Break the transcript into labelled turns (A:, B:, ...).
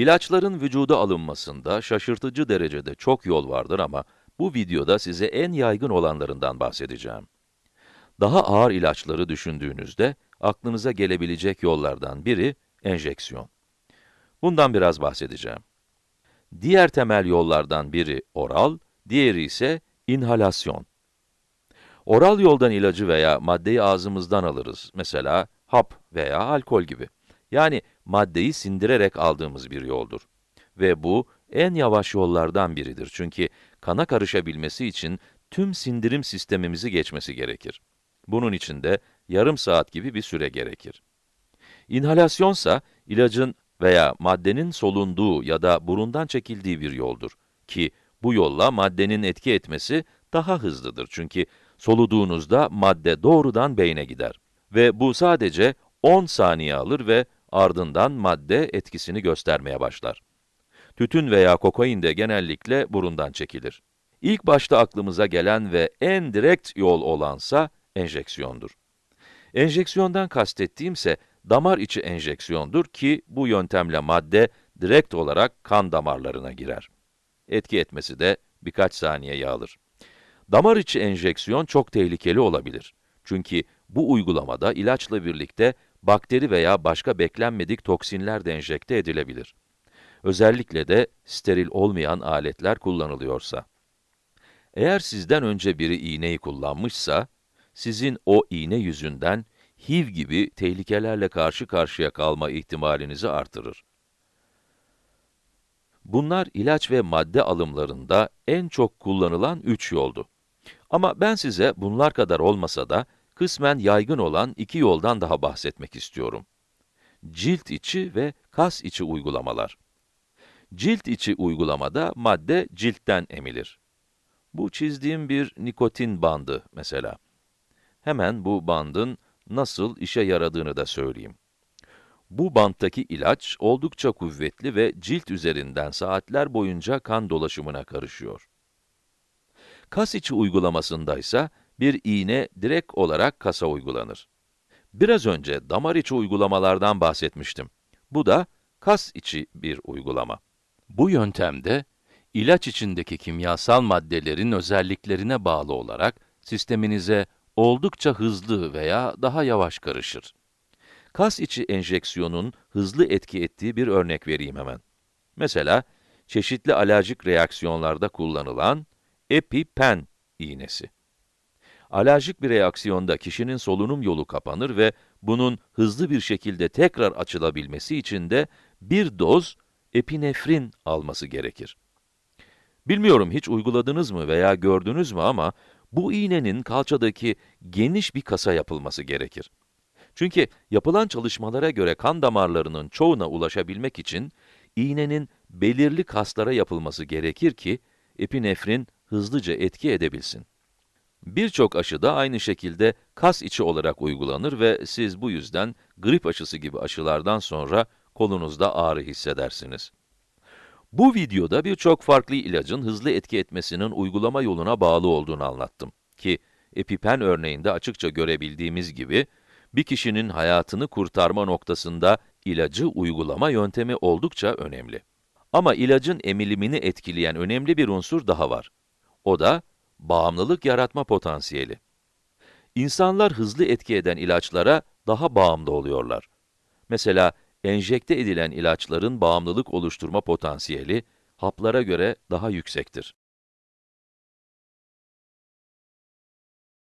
A: İlaçların vücuda alınmasında şaşırtıcı derecede çok yol vardır ama bu videoda size en yaygın olanlarından bahsedeceğim. Daha ağır ilaçları düşündüğünüzde aklınıza gelebilecek yollardan biri enjeksiyon. Bundan biraz bahsedeceğim. Diğer temel yollardan biri oral, diğeri ise inhalasyon. Oral yoldan ilacı veya maddeyi ağzımızdan alırız. Mesela hap veya alkol gibi. Yani maddeyi sindirerek aldığımız bir yoldur. Ve bu en yavaş yollardan biridir. Çünkü kana karışabilmesi için tüm sindirim sistemimizi geçmesi gerekir. Bunun için de yarım saat gibi bir süre gerekir. İnhalasyonsa ilacın veya maddenin solunduğu ya da burundan çekildiği bir yoldur. Ki bu yolla maddenin etki etmesi daha hızlıdır. Çünkü soluduğunuzda madde doğrudan beyne gider. Ve bu sadece 10 saniye alır ve ardından madde etkisini göstermeye başlar. Tütün veya kokain de genellikle burundan çekilir. İlk başta aklımıza gelen ve en direkt yol olansa enjeksiyondur. Enjeksiyondan kastettiğimse damar içi enjeksiyondur ki bu yöntemle madde direkt olarak kan damarlarına girer. Etki etmesi de birkaç saniyeye alır. Damar içi enjeksiyon çok tehlikeli olabilir. Çünkü bu uygulamada ilaçla birlikte bakteri veya başka beklenmedik toksinler de enjekte edilebilir. Özellikle de steril olmayan aletler kullanılıyorsa. Eğer sizden önce biri iğneyi kullanmışsa, sizin o iğne yüzünden HIV gibi tehlikelerle karşı karşıya kalma ihtimalinizi artırır. Bunlar ilaç ve madde alımlarında en çok kullanılan üç yoldu. Ama ben size bunlar kadar olmasa da kısmen yaygın olan iki yoldan daha bahsetmek istiyorum. Cilt içi ve kas içi uygulamalar. Cilt içi uygulamada madde ciltten emilir. Bu çizdiğim bir nikotin bandı mesela. Hemen bu bandın nasıl işe yaradığını da söyleyeyim. Bu banttaki ilaç oldukça kuvvetli ve cilt üzerinden saatler boyunca kan dolaşımına karışıyor. Kas içi uygulamasında ise bir iğne direkt olarak kasa uygulanır. Biraz önce damar içi uygulamalardan bahsetmiştim. Bu da kas içi bir uygulama. Bu yöntemde ilaç içindeki kimyasal maddelerin özelliklerine bağlı olarak sisteminize oldukça hızlı veya daha yavaş karışır. Kas içi enjeksiyonun hızlı etki ettiği bir örnek vereyim hemen. Mesela, çeşitli alerjik reaksiyonlarda kullanılan EpiPen iğnesi. Alerjik bir reaksiyonda kişinin solunum yolu kapanır ve bunun hızlı bir şekilde tekrar açılabilmesi için de bir doz epinefrin alması gerekir. Bilmiyorum hiç uyguladınız mı veya gördünüz mü ama bu iğnenin kalçadaki geniş bir kasa yapılması gerekir. Çünkü yapılan çalışmalara göre kan damarlarının çoğuna ulaşabilmek için iğnenin belirli kaslara yapılması gerekir ki epinefrin hızlıca etki edebilsin. Birçok aşı da aynı şekilde kas içi olarak uygulanır ve siz bu yüzden grip aşısı gibi aşılardan sonra kolunuzda ağrı hissedersiniz. Bu videoda birçok farklı ilacın hızlı etki etmesinin uygulama yoluna bağlı olduğunu anlattım. Ki EpiPen örneğinde açıkça görebildiğimiz gibi, bir kişinin hayatını kurtarma noktasında ilacı uygulama yöntemi oldukça önemli. Ama ilacın emilimini etkileyen önemli bir unsur daha var. O da bağımlılık yaratma potansiyeli. İnsanlar hızlı etki eden ilaçlara daha bağımlı oluyorlar. Mesela enjekte edilen ilaçların bağımlılık oluşturma potansiyeli haplara göre daha yüksektir.